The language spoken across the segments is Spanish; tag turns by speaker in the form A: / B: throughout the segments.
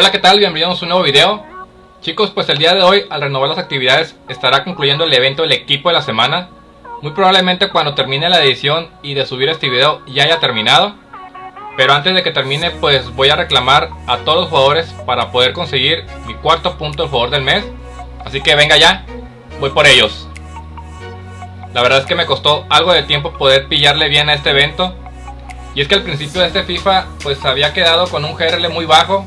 A: Hola, ¿qué tal? Bienvenidos a un nuevo video. Chicos, pues el día de hoy, al renovar las actividades, estará concluyendo el evento del equipo de la semana. Muy probablemente cuando termine la edición y de subir este video ya haya terminado. Pero antes de que termine, pues voy a reclamar a todos los jugadores para poder conseguir mi cuarto punto de jugador del mes. Así que venga ya, voy por ellos. La verdad es que me costó algo de tiempo poder pillarle bien a este evento. Y es que al principio de este FIFA, pues había quedado con un GRL muy bajo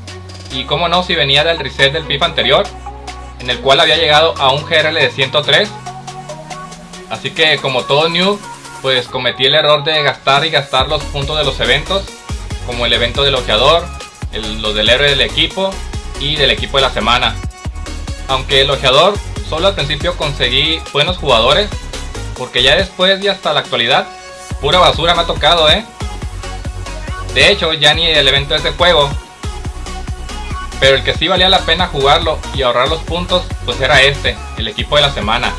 A: y como no si venía del reset del FIFA anterior, en el cual había llegado a un GRL de 103. Así que como todo new, pues cometí el error de gastar y gastar los puntos de los eventos, como el evento del ojeador, el, los del héroe del equipo y del equipo de la semana. Aunque el ojeador solo al principio conseguí buenos jugadores, porque ya después y hasta la actualidad, pura basura me ha tocado, eh. De hecho, ya ni el evento de ese juego pero el que sí valía la pena jugarlo y ahorrar los puntos, pues era este, el equipo de la semana.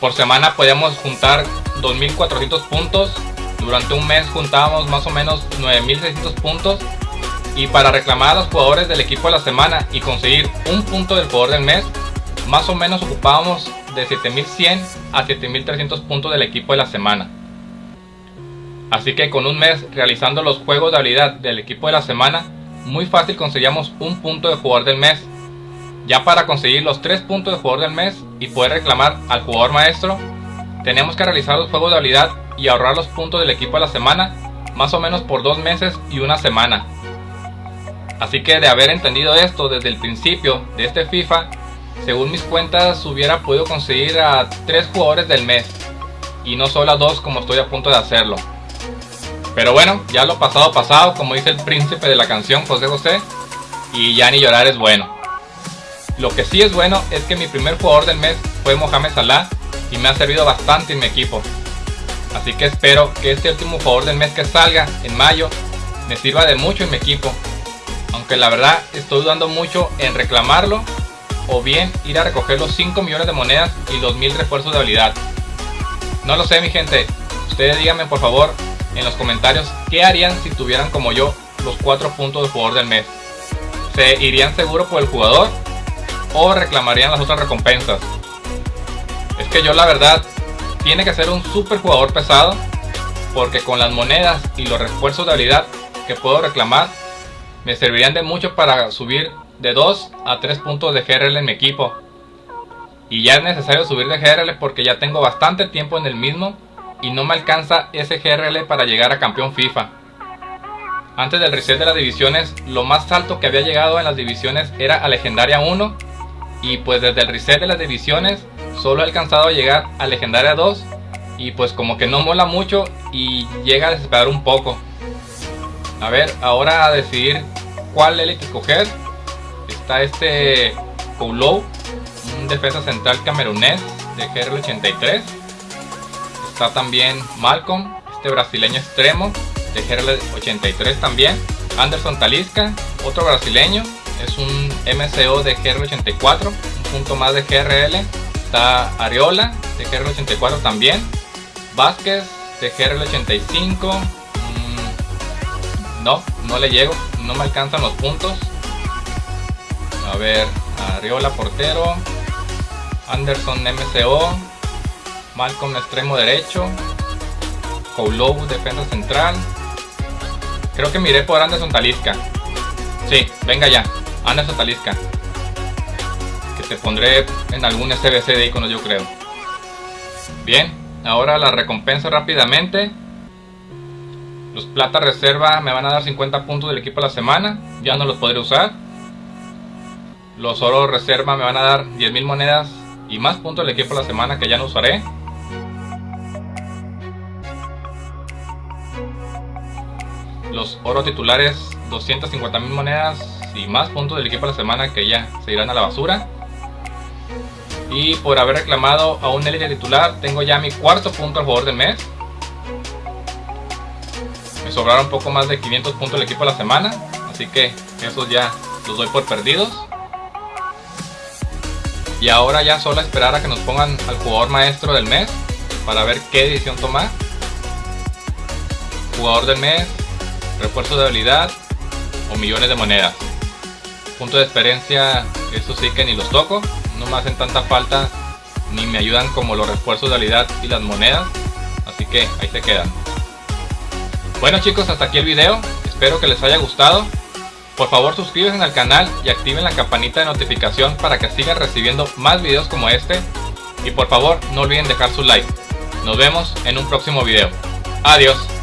A: Por semana podíamos juntar 2400 puntos, durante un mes juntábamos más o menos 9600 puntos y para reclamar a los jugadores del equipo de la semana y conseguir un punto del jugador del mes, más o menos ocupábamos de 7100 a 7300 puntos del equipo de la semana. Así que con un mes realizando los juegos de habilidad del equipo de la semana, muy fácil conseguíamos un punto de jugador del mes. Ya para conseguir los 3 puntos de jugador del mes y poder reclamar al jugador maestro, tenemos que realizar los juegos de habilidad y ahorrar los puntos del equipo de la semana, más o menos por 2 meses y una semana. Así que de haber entendido esto desde el principio de este FIFA, según mis cuentas hubiera podido conseguir a 3 jugadores del mes, y no solo a 2 como estoy a punto de hacerlo. Pero bueno, ya lo pasado pasado, como dice el príncipe de la canción José José, y ya ni llorar es bueno. Lo que sí es bueno es que mi primer jugador del mes fue Mohamed Salah y me ha servido bastante en mi equipo. Así que espero que este último jugador del mes que salga en mayo me sirva de mucho en mi equipo. Aunque la verdad estoy dudando mucho en reclamarlo o bien ir a recoger los 5 millones de monedas y los 1000 refuerzos de habilidad. No lo sé mi gente, ustedes díganme por favor en los comentarios qué harían si tuvieran como yo los 4 puntos de jugador del mes. ¿Se irían seguro por el jugador o reclamarían las otras recompensas? Es que yo la verdad tiene que ser un super jugador pesado porque con las monedas y los refuerzos de habilidad que puedo reclamar me servirían de mucho para subir de 2 a 3 puntos de GRL en mi equipo. Y ya es necesario subir de GRL porque ya tengo bastante tiempo en el mismo y no me alcanza ese GRL para llegar a campeón FIFA. Antes del reset de las divisiones, lo más alto que había llegado en las divisiones era a Legendaria 1 y pues desde el reset de las divisiones solo he alcanzado a llegar a Legendaria 2 y pues como que no mola mucho y llega a desesperar un poco. A ver, ahora a decidir cuál Elite coger. Está este Koulow, un defensa central camerunés de GRL 83 Está también Malcolm, este brasileño extremo de GRL 83 también. Anderson Talisca, otro brasileño, es un MCO de GRL 84, un punto más de GRL. Está Ariola de GRL 84 también. Vázquez de GRL 85. Mm, no, no le llego, no me alcanzan los puntos. A ver, Ariola portero. Anderson MCO, Malcolm extremo derecho, Koulobu defensa central. Creo que miré por Anderson Talisca. Sí, venga ya, Anderson Talisca. Que te pondré en algún SBC de iconos yo creo. Bien, ahora la recompensa rápidamente. Los plata reserva me van a dar 50 puntos del equipo a la semana. Ya no los podré usar. Los oro reserva me van a dar 10.000 monedas y más puntos del equipo a la semana que ya no usaré. Los oro titulares 250 mil monedas y más puntos del equipo de la semana que ya se irán a la basura. Y por haber reclamado a un élite titular tengo ya mi cuarto punto al jugador del mes. Me sobraron un poco más de 500 puntos del equipo de la semana así que esos ya los doy por perdidos. Y ahora ya solo esperar a que nos pongan al jugador maestro del mes para ver qué decisión tomar jugador del mes refuerzo de habilidad o millones de monedas. Punto de experiencia, eso sí que ni los toco. No me hacen tanta falta ni me ayudan como los refuerzos de habilidad y las monedas. Así que ahí se quedan. Bueno chicos, hasta aquí el video. Espero que les haya gustado. Por favor suscríbanse al canal y activen la campanita de notificación para que sigan recibiendo más videos como este. Y por favor no olviden dejar su like. Nos vemos en un próximo video. Adiós.